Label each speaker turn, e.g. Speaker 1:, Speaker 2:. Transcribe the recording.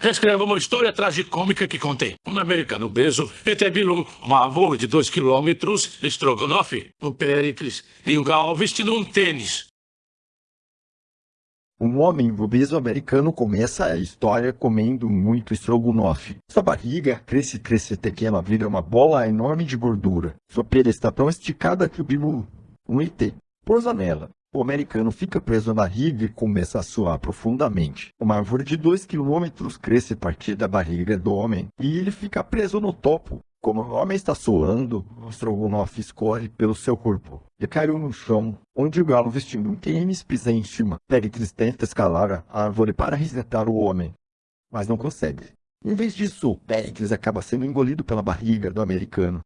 Speaker 1: Reescreva uma história tragicômica que contém um americano obeso, Etebilu, uma avô de dois quilômetros, Strogonoff, um Pericles e um gal vestindo um tênis.
Speaker 2: Um homem obeso americano começa a história comendo muito estrogonofe. Sua barriga cresce, cresce até que ela vira uma bola enorme de gordura. Sua pele está tão esticada que o bilu, um ET, pousa nela. O americano fica preso na barriga e começa a suar profundamente. Uma árvore de 2 quilômetros cresce a partir da barriga do homem e ele fica preso no topo. Como o homem está suando, o estrogonofe escorre pelo seu corpo e caiu no chão, onde o galo vestindo um tênis pisa em cima. Pericles tenta escalar a árvore para resgatar o homem, mas não consegue. Em vez disso, Pericles acaba sendo engolido pela barriga do americano.